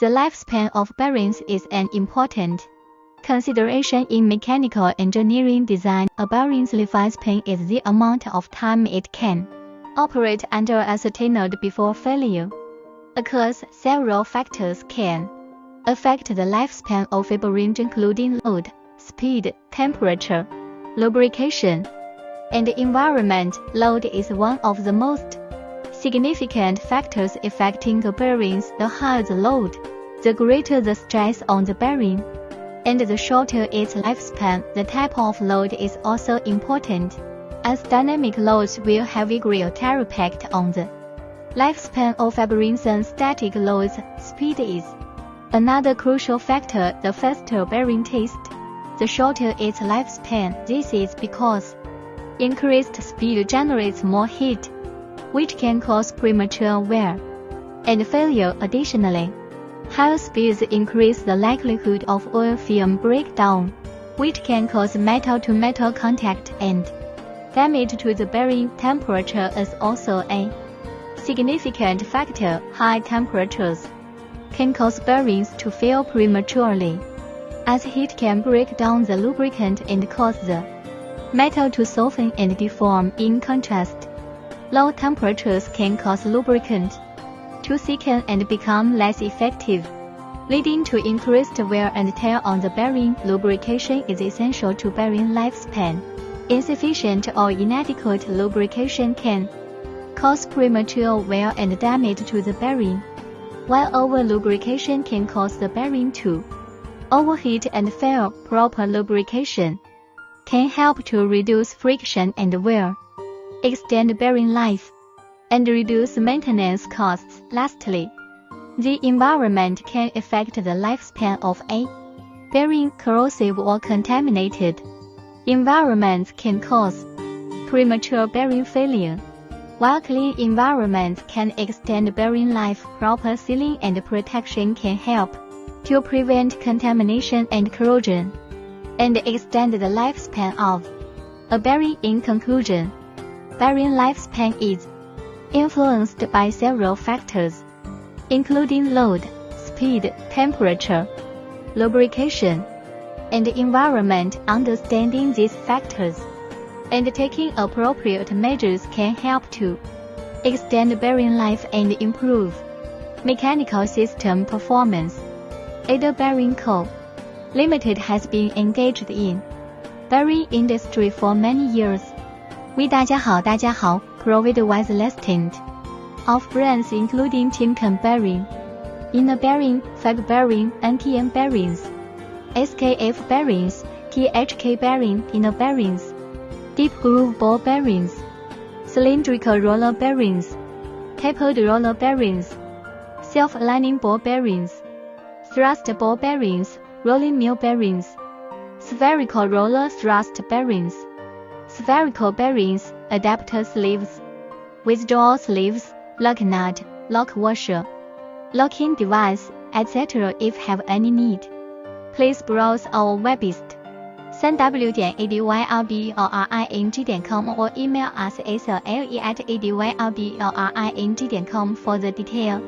The lifespan of bearings is an important consideration in mechanical engineering design. A bearing's lifespan is the amount of time it can operate under ascertained before failure. Occurs several factors can affect the lifespan of a bearing including load, speed, temperature, lubrication, and environment. Load is one of the most significant factors affecting the bearings. The higher the load, the greater the stress on the bearing, and the shorter its lifespan. The type of load is also important, as dynamic loads will have a greater impact on the lifespan of a than static loads. Speed is another crucial factor. The faster bearing test, the shorter its lifespan. This is because increased speed generates more heat, which can cause premature wear and failure. Additionally, Higher speeds increase the likelihood of oil film breakdown, which can cause metal-to-metal contact and damage to the bearing. Temperature is also a significant factor. High temperatures can cause bearings to fail prematurely, as heat can break down the lubricant and cause the metal to soften and deform. In contrast, low temperatures can cause lubricant to thicken and become less effective, leading to increased wear and tear on the bearing. Lubrication is essential to bearing lifespan. Insufficient or inadequate lubrication can cause premature wear and damage to the bearing, while over lubrication can cause the bearing to overheat and fail. Proper lubrication can help to reduce friction and wear, extend bearing life and reduce maintenance costs. Lastly, the environment can affect the lifespan of a bearing. Corrosive or contaminated environments can cause premature bearing failure, while clean environments can extend bearing life. Proper sealing and protection can help to prevent contamination and corrosion, and extend the lifespan of a bearing. In conclusion, bearing lifespan is influenced by several factors, including load, speed, temperature, lubrication, and environment. Understanding these factors and taking appropriate measures can help to extend bearing life and improve mechanical system performance. Ada Bearing Co. Limited has been engaged in bearing industry for many years. We 大家好，大家好，provided with less tint of brands including timken bearing, INA bearing, fag bearing, NTN bearings, SKF bearings, THK bearing, INA bearings, deep groove ball bearings, cylindrical roller bearings, tapered roller bearings, self-aligning ball bearings, thrust ball bearings, rolling mill bearings, spherical roller thrust bearings spherical bearings, adapter sleeves, withdrawal sleeves, lock nut, lock washer, locking device, etc. if have any need. Please browse our website www.adyrbring.com or email us as le at adyrbring.com for the detail.